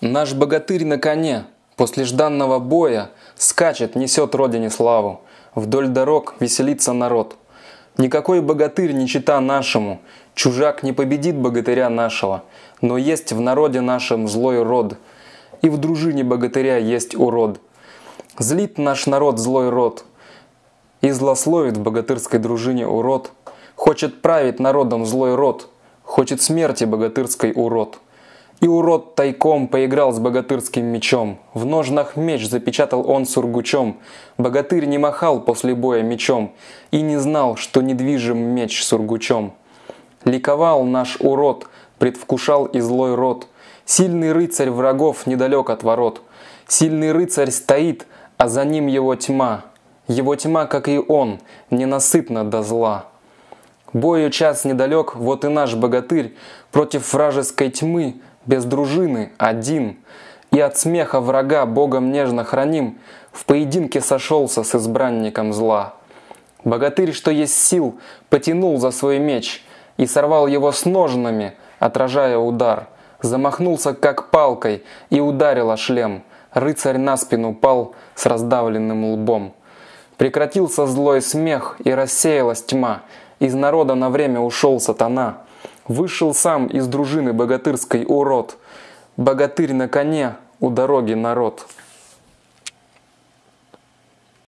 Наш богатырь на коне, после жданного боя, Скачет, несет родине славу, Вдоль дорог веселится народ. Никакой богатырь не чита нашему, Чужак не победит богатыря нашего, Но есть в народе нашем злой род, И в дружине богатыря есть урод. Злит наш народ злой род, И злословит в богатырской дружине урод, Хочет править народом злой род, Хочет смерти богатырской урод. И урод тайком поиграл с богатырским мечом. В ножнах меч запечатал он сургучом. Богатырь не махал после боя мечом И не знал, что недвижим меч сургучом. Ликовал наш урод, предвкушал и злой род. Сильный рыцарь врагов недалек от ворот. Сильный рыцарь стоит, а за ним его тьма. Его тьма, как и он, ненасытна до зла. Бою час недалек, вот и наш богатырь Против вражеской тьмы, без дружины, один. И от смеха врага Богом нежно храним, В поединке сошелся с избранником зла. Богатырь, что есть сил, потянул за свой меч И сорвал его с ножнами, отражая удар. Замахнулся как палкой и ударил о шлем. Рыцарь на спину пал с раздавленным лбом. Прекратился злой смех и рассеялась тьма, из народа на время ушел сатана. Вышел сам из дружины богатырской урод. Богатырь на коне, у дороги народ.